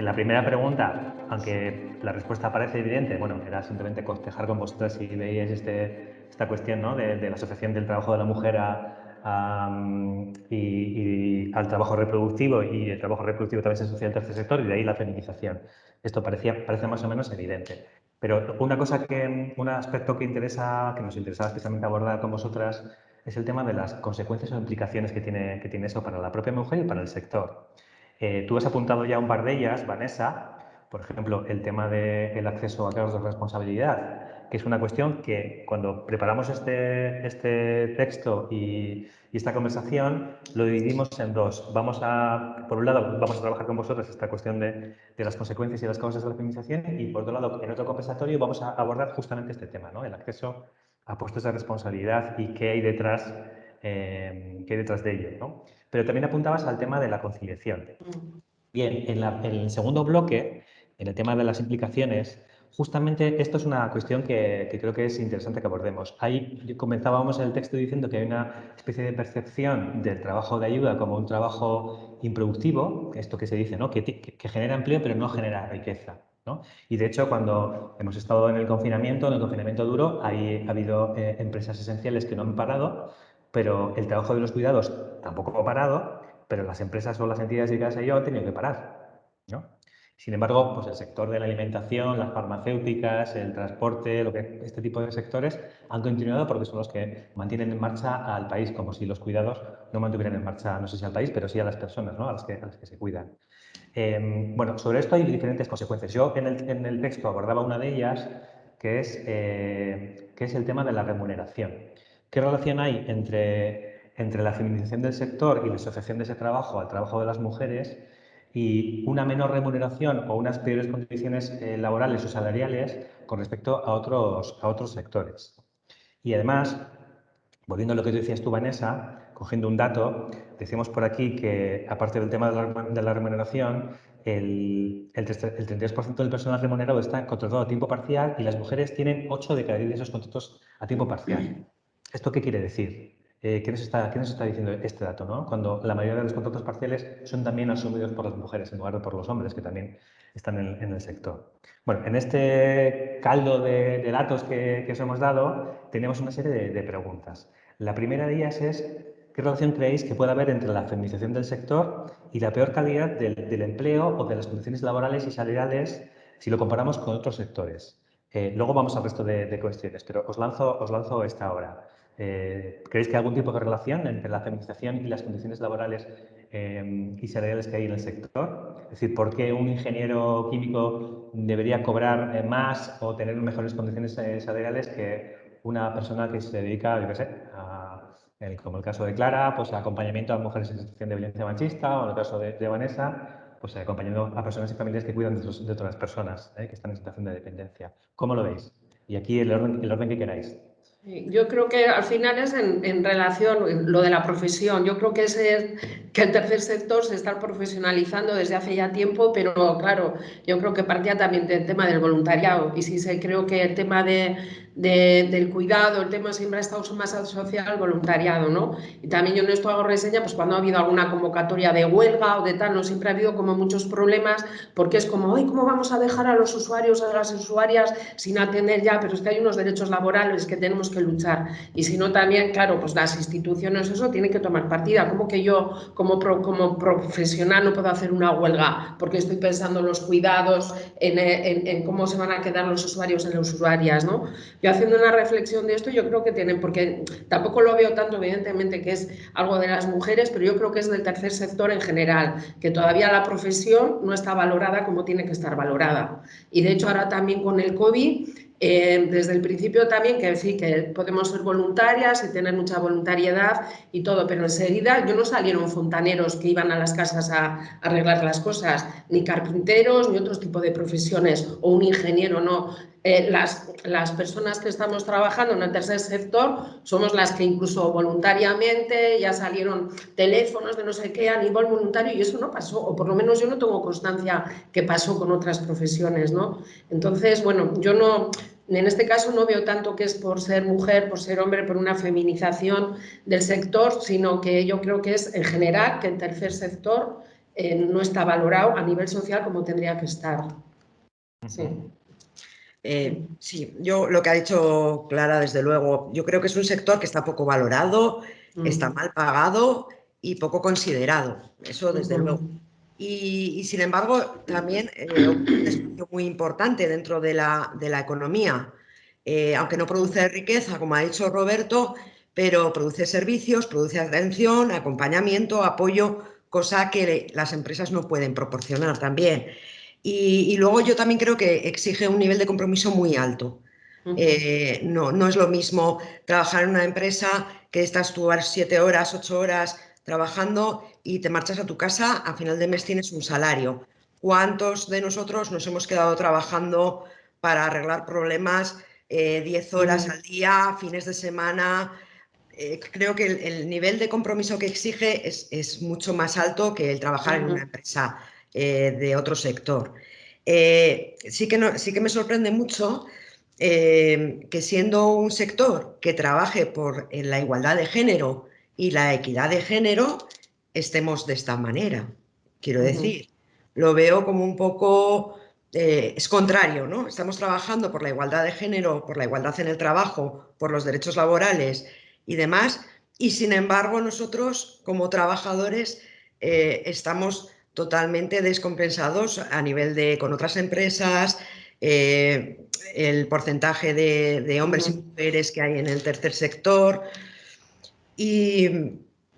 En la primera pregunta, aunque la respuesta parece evidente, bueno, era simplemente cotejar con vosotros si veíais este, esta cuestión ¿no? de, la asociación del trabajo de la mujer y, al trabajo reproductivo y el trabajo reproductivo también se asocia al tercer sector y de ahí la feminización. Esto parecía, parece más o menos evidente. Pero una cosa que, un aspecto que, interesa, que nos interesaba especialmente abordar con vosotras es el tema de las consecuencias o implicaciones que tiene, que tiene eso para la propia mujer y para el sector. Eh, tú has apuntado ya un par de ellas, Vanessa, por ejemplo, el tema del acceso a cargos de responsabilidad, que es una cuestión que cuando preparamos este, este texto y, esta conversación lo dividimos en dos. Vamos a, por un lado, vamos a trabajar con vosotros esta cuestión de, de las consecuencias y las causas de la feminización y por otro lado, en otro compensatorio vamos a abordar justamente este tema, ¿no? el acceso a puestos de responsabilidad y qué hay detrás, eh, qué hay detrás de ello. ¿no? Pero también apuntabas al tema de la conciliación. Mm. Bien, en, el segundo bloque, en el tema de las implicaciones, justamente esto es una cuestión que, creo que es interesante que abordemos. Ahí comenzábamos el texto diciendo que hay una especie de percepción del trabajo de ayuda como un trabajo improductivo, esto que se dice, ¿no? que, que genera empleo pero no genera riqueza. Y de hecho, cuando hemos estado en el confinamiento, en el confinamiento duro, hay, ha habido eh, empresas esenciales que no han parado, pero el trabajo de los cuidados tampoco ha parado, pero las empresas o las entidades dedicadas a ello han tenido que parar. ¿no? Sin embargo, pues el sector de la alimentación, las farmacéuticas, el transporte, lo que, este tipo de sectores han continuado porque son los que mantienen en marcha al país, como si los cuidados no mantuvieran en marcha, no sé si al país, pero sí a las personas, ¿no? a, las que, a las que se cuidan. Em, bueno, sobre esto hay diferentes consecuencias. Yo en el, texto abordaba una de ellas, que es, eh, que es el tema de la remuneración. ¿Qué relación hay entre, entre la feminización del sector y la asociación de ese trabajo al trabajo de las mujeres y una menor remuneración o unas peores condiciones eh, laborales o salariales con respecto a otros, a otros sectores? Y además, volviendo a lo que decías tú, Vanessa, cogiendo un dato, decimos por aquí que, aparte del tema de la, remuneración, el, el, 33% del personal remunerado está contratado a tiempo parcial y las mujeres tienen 8 de cada 10 de esos contratos a tiempo parcial. ¿Esto qué quiere decir? Eh, ¿qué, nos está, está, diciendo este dato? ¿no? Cuando la mayoría de los contratos parciales son también asumidos por las mujeres en lugar de por los hombres que también están en, el sector. Bueno, en este caldo de, datos que, os hemos dado tenemos una serie de, preguntas. La primera de ellas es ¿Qué relación creéis que puede haber entre la feminización del sector y la peor calidad del, empleo o de las condiciones laborales y salariales si lo comparamos con otros sectores? Eh, luego vamos al resto de, cuestiones, pero os lanzo, os lanzo esta ahora. Eh, ¿Creéis que hay algún tipo de relación entre la feminización y las condiciones laborales eh, y salariales que hay en el sector? Es decir, ¿por qué un ingeniero químico debería cobrar más o tener mejores condiciones salariales que una persona que se dedica, yo qué sé, a como el caso de Clara, pues acompañamiento a mujeres en situación de violencia machista, o en el caso de, Vanessa, pues acompañando a personas y familias que cuidan de, otras personas ¿eh? que están en situación de dependencia. ¿Cómo lo veis? Y aquí el orden, el orden que queráis. Yo creo que al final es en, relación lo de la profesión. Yo creo que es que el tercer sector se está profesionalizando desde hace ya tiempo, pero claro, yo creo que partía también del tema del voluntariado. Y sí se creo que el tema de, del cuidado, el tema siempre ha estado más asociado al voluntariado, ¿no? Y también yo en esto hago reseña, pues cuando ha habido alguna convocatoria de huelga o de tal, no siempre ha habido como muchos problemas, porque es como, ay, ¿cómo vamos a dejar a los usuarios, a las usuarias sin atender ya? Pero es que hay unos derechos laborales que tenemos que luchar. Y si no, también, claro, pues las instituciones eso tienen que tomar partida. como que yo, como, como profesional, no puedo hacer una huelga? Porque estoy pensando en los cuidados, en cómo se van a quedar los usuarios en las usuarias, ¿no? Yo haciendo una reflexión de esto, yo creo que tienen, porque tampoco lo veo tanto evidentemente que es algo de las mujeres, pero yo creo que es del tercer sector en general, que todavía la profesión no está valorada como tiene que estar valorada. Y de hecho ahora también con el COVID eh, desde el principio también que sí, que podemos ser voluntarias y tener mucha voluntariedad y todo, pero enseguida yo no salieron fontaneros que iban a las casas a, arreglar las cosas, ni carpinteros, ni otro tipo de profesiones, o un ingeniero, no. Eh, las, las personas que estamos trabajando en el tercer sector somos las que incluso voluntariamente ya salieron teléfonos de no sé qué a nivel voluntario y eso no pasó, o por lo menos yo no tengo constancia que pasó con otras profesiones, ¿no? Entonces, bueno, yo no, en este caso no veo tanto que es por ser mujer, por ser hombre, por una feminización del sector, sino que yo creo que es en general que el tercer sector no está valorado a nivel social como tendría que estar. Sí. Eh, sí, yo lo que ha dicho Clara, desde luego, yo creo que es un sector que está poco valorado, está mal pagado y poco considerado, eso desde luego. Y, sin embargo, también eh, un muy importante dentro de la, de la economía, eh, aunque no produce riqueza, como ha dicho Roberto, pero produce servicios, produce atención, acompañamiento, apoyo, cosa que las empresas no pueden proporcionar también. Y, luego yo también creo que exige un nivel de compromiso muy alto. Eh, no, no es lo mismo trabajar en una empresa que estás tú siete horas, ocho horas trabajando y te marchas a tu casa, a final de mes tienes un salario. ¿Cuántos de nosotros nos hemos quedado trabajando para arreglar problemas eh, diez horas al día, fines de semana? Eh, creo que el, nivel de compromiso que exige es, mucho más alto que el trabajar en una empresa eh, de otro sector. Eh, sí, que sí que me sorprende mucho eh, que siendo un sector que trabaje por la igualdad de género y la equidad de género, estemos de esta manera. Quiero decir, lo veo como un poco, es contrario, ¿no? Estamos trabajando por la igualdad de género, por la igualdad en el trabajo, por los derechos laborales y demás, y sin embargo nosotros como trabajadores estamos totalmente descompensados a nivel de con otras empresas, eh, el porcentaje de, hombres y mujeres que hay en el tercer sector. Y,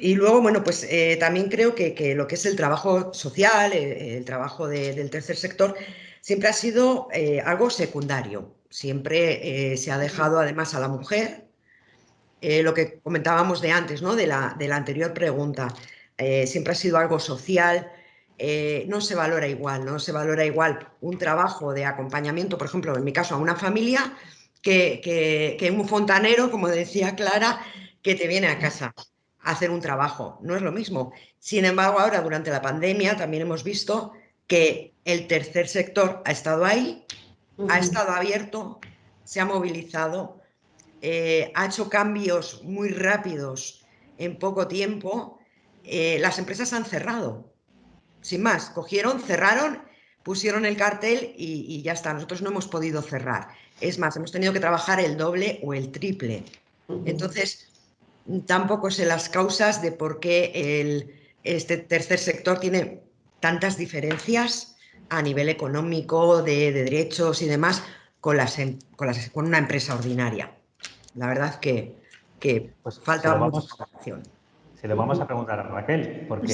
luego, bueno, pues eh, también creo que, lo que es el trabajo social, eh, el, trabajo del tercer sector, siempre ha sido algo secundario. Siempre se ha dejado además a la mujer, lo que comentábamos de antes, ¿no? de, la, de la anterior pregunta, siempre ha sido algo social, eh, no se valora igual, no se valora igual un trabajo de acompañamiento, por ejemplo, en mi caso, a una familia, que, un fontanero, como decía Clara, que te viene a casa a hacer un trabajo. No es lo mismo. Sin embargo, ahora durante la pandemia también hemos visto que el tercer sector ha estado ahí, ha estado abierto, se ha movilizado, eh, ha hecho cambios muy rápidos en poco tiempo. Eh, las empresas han cerrado, sin más, cogieron, cerraron, pusieron el cartel y, ya está. Nosotros no hemos podido cerrar. Es más, hemos tenido que trabajar el doble o el triple. Entonces, tampoco sé las causas de por qué el, este tercer sector tiene tantas diferencias a nivel económico, de, derechos y demás, con, las, em, con, con, una empresa ordinaria. La verdad que, que pues falta mucha información. Se lo vamos a preguntar a Raquel, porque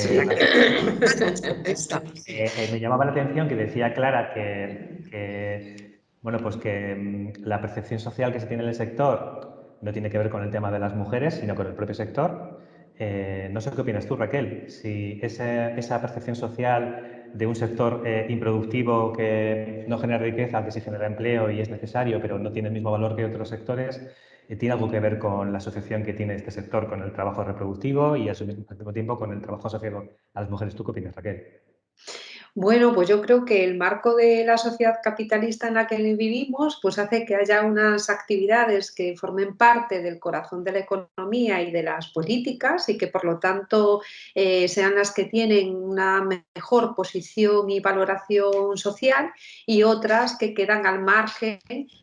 eh, me llamaba la atención que decía Clara que, bueno, pues que mm, la percepción social que se tiene en el sector no tiene que ver con el tema de las mujeres, sino con el propio sector. Eh, no sé qué opinas tú, Raquel, si esa, percepción social de un sector eh, improductivo que no genera riqueza, que sí genera empleo y es necesario, pero no tiene el mismo valor que otros sectores, tiene algo que ver con la asociación que tiene este sector con el trabajo reproductivo y al mismo tiempo con el trabajo asociado a las mujeres. ¿Tú qué opinas, Raquel? Bueno, pues yo creo que el marco de la sociedad capitalista en la que vivimos pues hace que haya unas actividades que formen parte del corazón de la economía y de las políticas y que por lo tanto eh, sean las que tienen una mejor posición y valoración social y otras que quedan al margen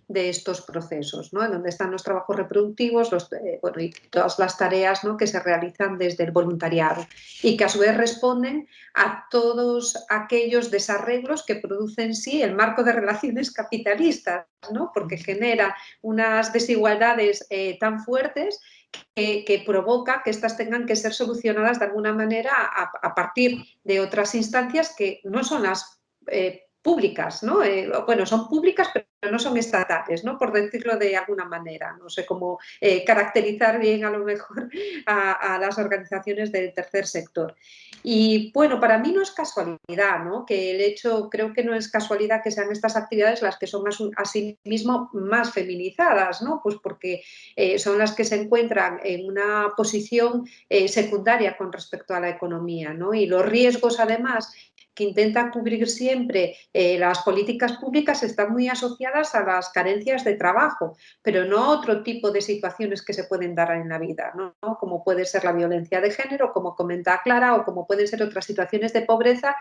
de estos procesos, ¿no? en donde están los trabajos reproductivos eh, y todas las tareas ¿no? que se realizan desde el voluntariado y que a su vez responden a todos aquellos desarreglos que producen sí el marco de relaciones capitalistas, ¿no? porque genera unas desigualdades eh, tan fuertes que, provoca que éstas tengan que ser solucionadas de alguna manera a, partir de otras instancias que no son las eh, públicas, ¿no? Eh, bueno, son públicas pero no son estatales, ¿no? Por decirlo de alguna manera. No sé cómo eh, caracterizar bien a lo mejor a, las organizaciones del tercer sector. Y bueno, para mí no es casualidad, ¿no? Que el hecho, creo que no es casualidad que sean estas actividades las que son asimismo más feminizadas, ¿no? Pues porque eh, son las que se encuentran en una posición secundaria con respecto a la economía, ¿no? Y los riesgos además que intenta cubrir siempre eh, las políticas públicas están muy asociadas a las carencias de trabajo, pero no a otro tipo de situaciones que se pueden dar en la vida, ¿no? como puede ser la violencia de género, como comenta Clara, o como pueden ser otras situaciones de pobreza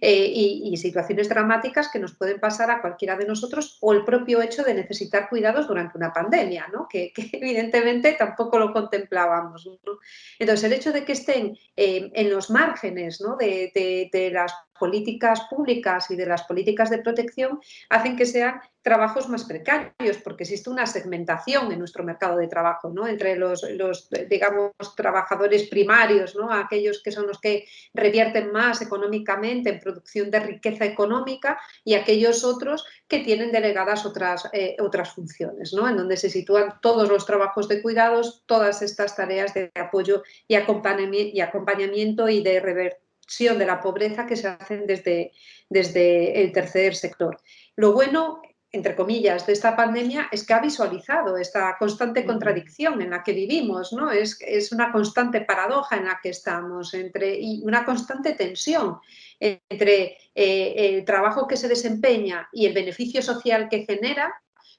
eh, y, situaciones dramáticas que nos pueden pasar a cualquiera de nosotros o el propio hecho de necesitar cuidados durante una pandemia, ¿no? que, evidentemente tampoco lo contemplábamos. Entonces, el hecho de que estén eh, en los márgenes ¿no? de, de las políticas públicas y de las políticas de protección hacen que sean trabajos más precarios, porque existe una segmentación en nuestro mercado de trabajo, ¿no? Entre los, digamos, trabajadores primarios, ¿no? Aquellos que son los que revierten más económicamente en producción de riqueza económica y aquellos otros que tienen delegadas otras, eh, otras funciones, ¿no? En donde se sitúan todos los trabajos de cuidados, todas estas tareas de apoyo y acompañamiento y de rever de la pobreza que se hacen desde, desde el tercer sector. Lo bueno entre comillas, de esta pandemia es que ha visualizado esta constante contradicción en la que vivimos, ¿no? Es, es una constante paradoja en la que estamos entre, y una constante tensión entre eh, el trabajo que se desempeña y el beneficio social que genera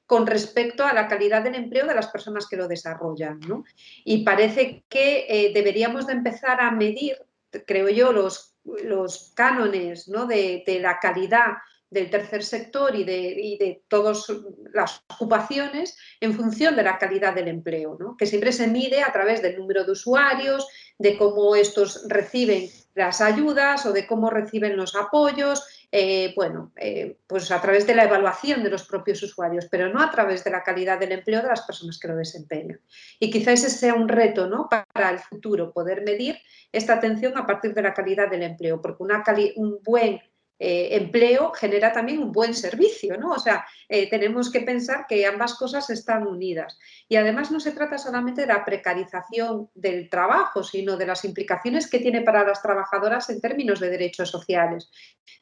con respecto a la calidad del empleo de las personas que lo desarrollan. ¿no? Y parece que eh, deberíamos de empezar a medir creo yo, los, los cánones ¿no? de, la calidad del tercer sector y de, y de, todas las ocupaciones en función de la calidad del empleo, ¿no? que siempre se mide a través del número de usuarios, de cómo estos reciben las ayudas o de cómo reciben los apoyos, eh, bueno, eh, pues a través de la evaluación de los propios usuarios, pero no a través de la calidad del empleo de las personas que lo desempeñan. Y quizás ese sea un reto ¿no? para el futuro, poder medir esta atención a partir de la calidad del empleo, porque una un buen eh, empleo genera también un buen servicio, ¿no? O sea, eh, tenemos que pensar que ambas cosas están unidas. Y además no se trata solamente de la precarización del trabajo, sino de las implicaciones que tiene para las trabajadoras en términos de derechos sociales,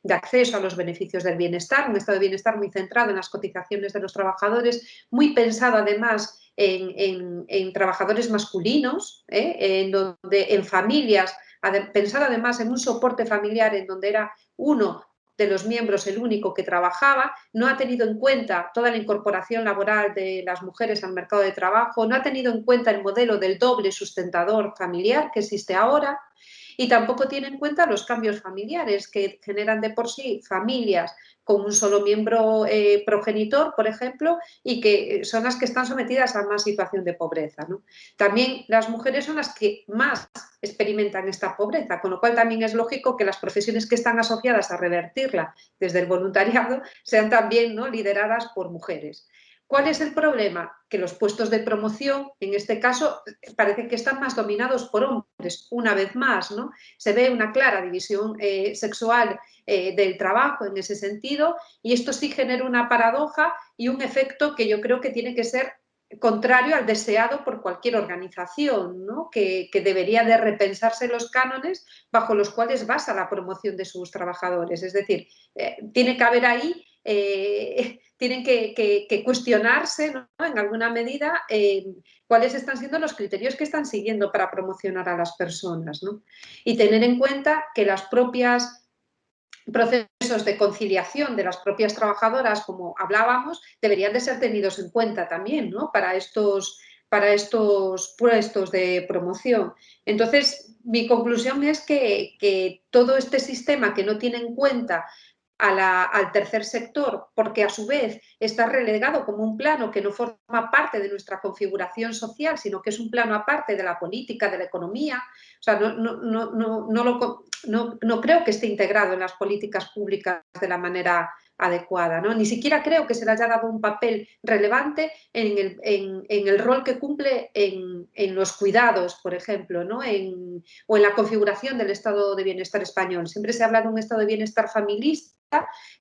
de acceso a los beneficios del bienestar, un estado de bienestar muy centrado en las cotizaciones de los trabajadores, muy pensado además en, trabajadores masculinos, ¿eh? en, donde, en familias pensar además en un soporte familiar en donde era uno de los miembros el único que trabajaba, no ha tenido en cuenta toda la incorporación laboral de las mujeres al mercado de trabajo, no ha tenido en cuenta el modelo del doble sustentador familiar que existe ahora y tampoco tiene en cuenta los cambios familiares que generan de por sí familias con un solo miembro eh, progenitor, por ejemplo, y que eh, son las que están sometidas a más situación de pobreza. También las mujeres son las que más experimentan esta pobreza, con lo cual también es lógico que las profesiones que están asociadas a revertirla desde el voluntariado sean también ¿no? lideradas por mujeres. ¿Cuál es el problema? Que los puestos de promoción, en este caso, parece que están más dominados por hombres, una vez más, ¿no? Se ve una clara división eh, sexual eh, del trabajo en ese sentido y esto sí genera una paradoja y un efecto que yo creo que tiene que ser contrario al deseado por cualquier organización, ¿no? que, debería de repensarse los cánones bajo los cuales basa la promoción de sus trabajadores. Es decir, eh, tiene que haber ahí tienen que, cuestionarse en alguna medida eh, cuáles están siendo los criterios que están siguiendo para promocionar a las personas. Y tener en cuenta que las propias procesos de conciliación de las propias trabajadoras, como hablábamos, deberían de ser tenidos en cuenta también para, estos, para estos puestos de promoción. Entonces, mi conclusión es que todo este sistema que no tiene en cuenta al tercer sector, porque a su vez está relegado como un plano que no forma parte de nuestra configuración social, sino que es un plano aparte de la política, de la economía. O sea, no, no, no, no, no creo que esté integrado en las políticas públicas de la manera adecuada. ¿no? Ni siquiera creo que se le haya dado un papel relevante en el, en, el rol que cumple en, en, los cuidados, por ejemplo, ¿no? en, o en la configuración del estado de bienestar español. Siempre se habla de un estado de bienestar familista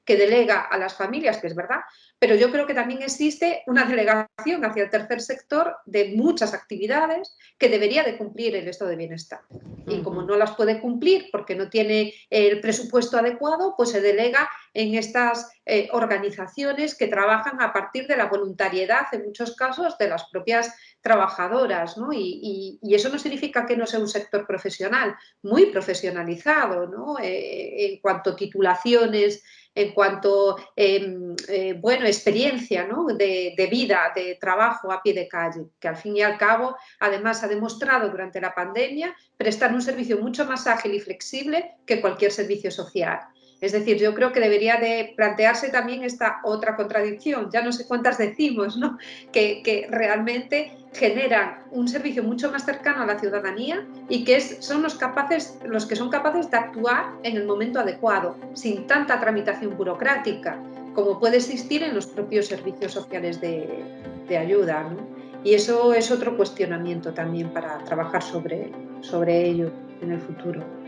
que delega a las familias, que es verdad, pero yo creo que también existe una delegación hacia el tercer sector de muchas actividades que debería de cumplir el estado de bienestar. Y como no las puede cumplir porque no tiene el presupuesto adecuado, pues se delega en estas eh, organizaciones que trabajan a partir de la voluntariedad, en muchos casos, de las propias trabajadoras, ¿no? Y, eso no significa que no sea un sector profesional, muy profesionalizado, ¿no? Eh, en cuanto a titulaciones, en cuanto em, eh, bueno, experiencia ¿no? de, vida, de trabajo a pie de calle, que al fin y al cabo además ha demostrado durante la pandemia prestar un servicio mucho más ágil y flexible que cualquier servicio social. Es decir, yo creo que debería de plantearse también esta otra contradicción, ya no sé cuántas decimos, ¿no? que, realmente generan un servicio mucho más cercano a la ciudadanía y que son los, capaces, los que son capaces de actuar en el momento adecuado, sin tanta tramitación burocrática, como puede existir en los propios servicios sociales de, ayuda. Y eso es otro cuestionamiento también para trabajar sobre, sobre ello en el futuro.